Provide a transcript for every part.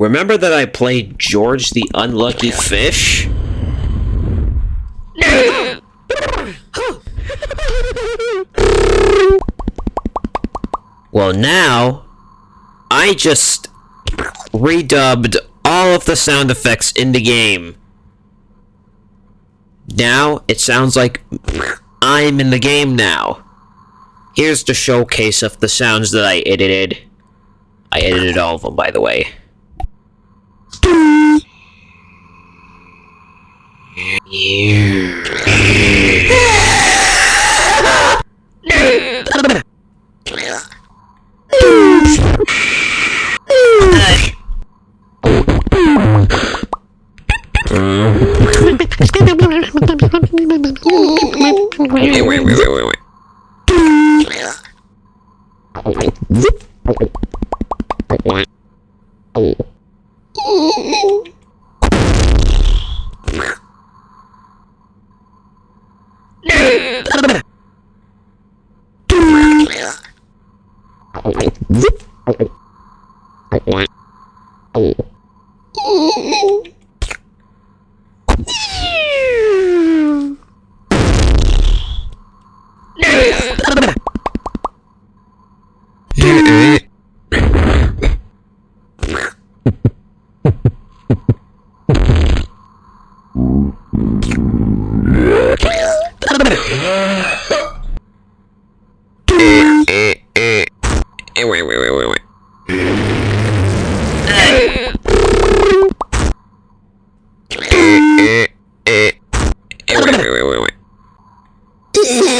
Remember that I played George the Unlucky Fish? well, now, I just redubbed all of the sound effects in the game. Now, it sounds like I'm in the game now. Here's the showcase of the sounds that I edited. I edited all of them, by the way. Wait, wait, wait, wait, wait, wait. Wait, wait, wait, wait, wait. Wait, wait, wait, wait,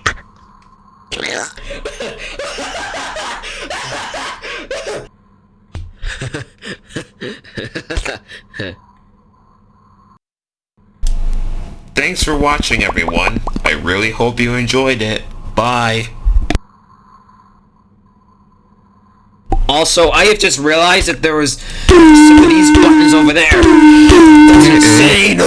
Thanks for watching everyone. I really hope you enjoyed it. Bye. Also, I have just realized that there was some of these buttons over there. That's insane.